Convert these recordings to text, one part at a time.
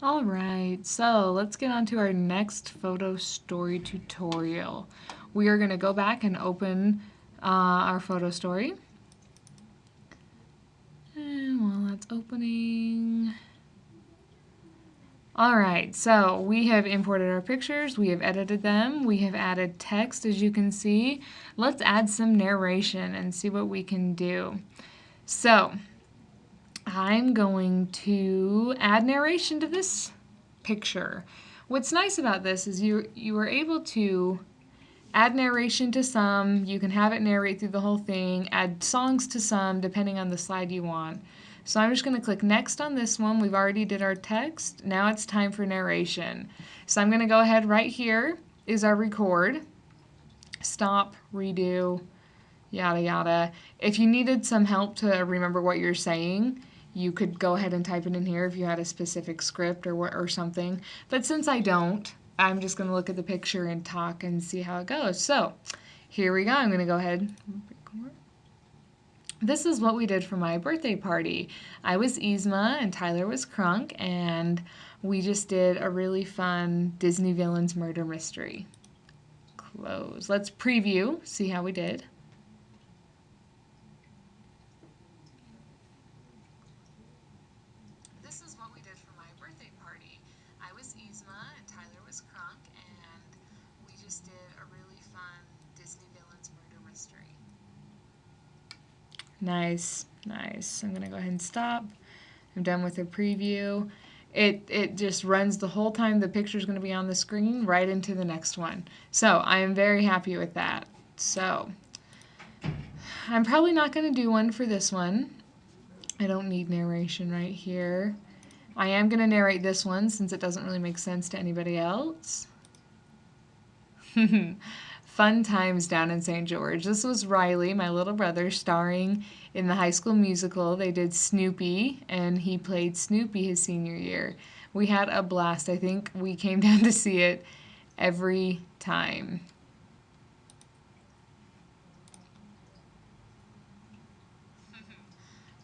All right, so let's get on to our next photo story tutorial. We are going to go back and open uh, our photo story. And while that's opening... Alright, so we have imported our pictures, we have edited them, we have added text as you can see. Let's add some narration and see what we can do. So, I'm going to add narration to this picture. What's nice about this is you, you are able to add narration to some, you can have it narrate through the whole thing, add songs to some depending on the slide you want. So I'm just going to click next on this one. We've already did our text. Now it's time for narration. So I'm going to go ahead right here is our record. Stop, redo, yada yada. If you needed some help to remember what you're saying, you could go ahead and type it in here if you had a specific script or what or something. But since I don't, I'm just going to look at the picture and talk and see how it goes. So here we go. I'm going to go ahead this is what we did for my birthday party. I was Yzma and Tyler was Kronk and we just did a really fun Disney Villains murder mystery. Close. Let's preview, see how we did. This is what we did for my birthday party. I was Yzma and Tyler was Kronk and we just did a really fun Disney Villains murder mystery. Nice, nice. I'm gonna go ahead and stop. I'm done with the preview. It, it just runs the whole time the picture is going to be on the screen right into the next one. So I am very happy with that. So I'm probably not going to do one for this one. I don't need narration right here. I am going to narrate this one since it doesn't really make sense to anybody else. Fun Times Down in St. George. This was Riley, my little brother, starring in the high school musical. They did Snoopy, and he played Snoopy his senior year. We had a blast. I think we came down to see it every time.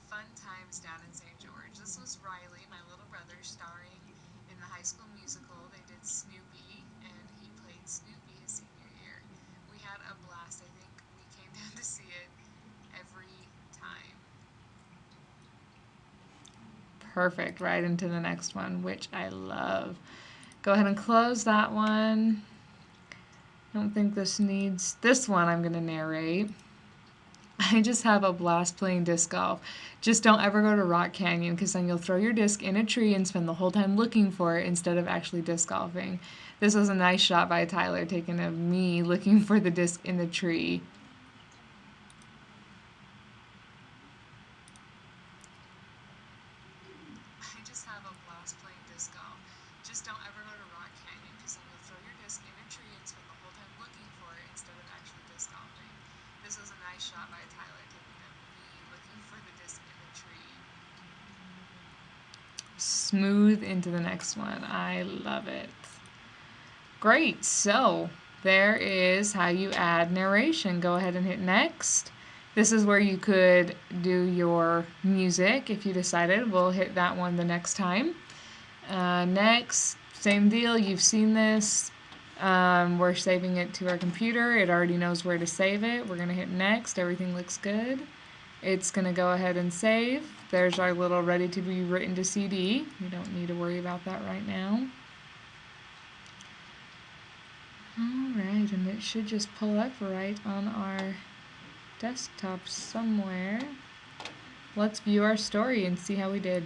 Fun Times Down in St. George. This was Riley, my little brother, starring in the high school musical. They did Snoopy, and he played Snoopy his senior we had a blast. I think we came down to see it every time. Perfect, right into the next one, which I love. Go ahead and close that one. I don't think this needs, this one I'm going to narrate. I just have a blast playing disc golf. Just don't ever go to Rock Canyon because then you'll throw your disc in a tree and spend the whole time looking for it instead of actually disc golfing. This was a nice shot by Tyler taken of me looking for the disc in the tree. I just have a blast playing disc golf. Just don't ever go to Rock Canyon because then you'll throw your disc in a tree and spend the whole time looking for it instead of actually disc golfing. This was a nice shot by Tyler taking of me looking for the disc in the tree. Smooth into the next one. I love it. Great, so there is how you add narration. Go ahead and hit next. This is where you could do your music if you decided. We'll hit that one the next time. Uh, next, same deal, you've seen this. Um, we're saving it to our computer. It already knows where to save it. We're going to hit next. Everything looks good. It's going to go ahead and save. There's our little ready to be written to CD. We don't need to worry about that right now. Alright, and it should just pull up right on our desktop somewhere. Let's view our story and see how we did.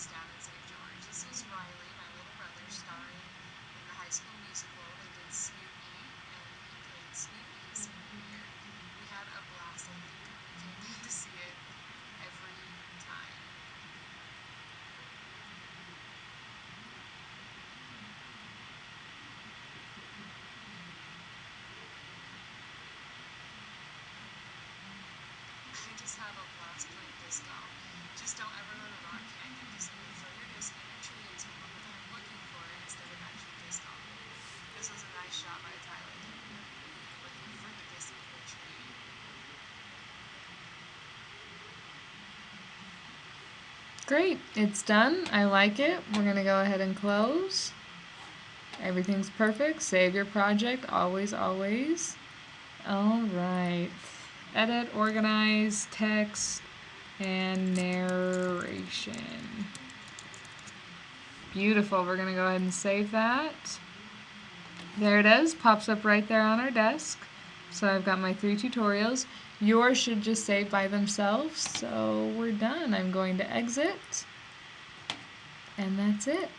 Times down in St. George. This was Riley, my little brother, starring in the high school musical. They did Snoopy, and he played Snoopy senior year. We had a blast. I think we came to see it every time. I just have a blast playing disco. Just don't ever rock tell what I'm looking for instead of actually. This was a nice shot by Tyler Looking for the tree. Great, it's done. I like it. We're gonna go ahead and close. Everything's perfect. Save your project, always, always. All right. Edit, organize, text, and narration. Beautiful. We're going to go ahead and save that. There it is. Pops up right there on our desk. So I've got my three tutorials. Yours should just save by themselves. So we're done. I'm going to exit. And that's it.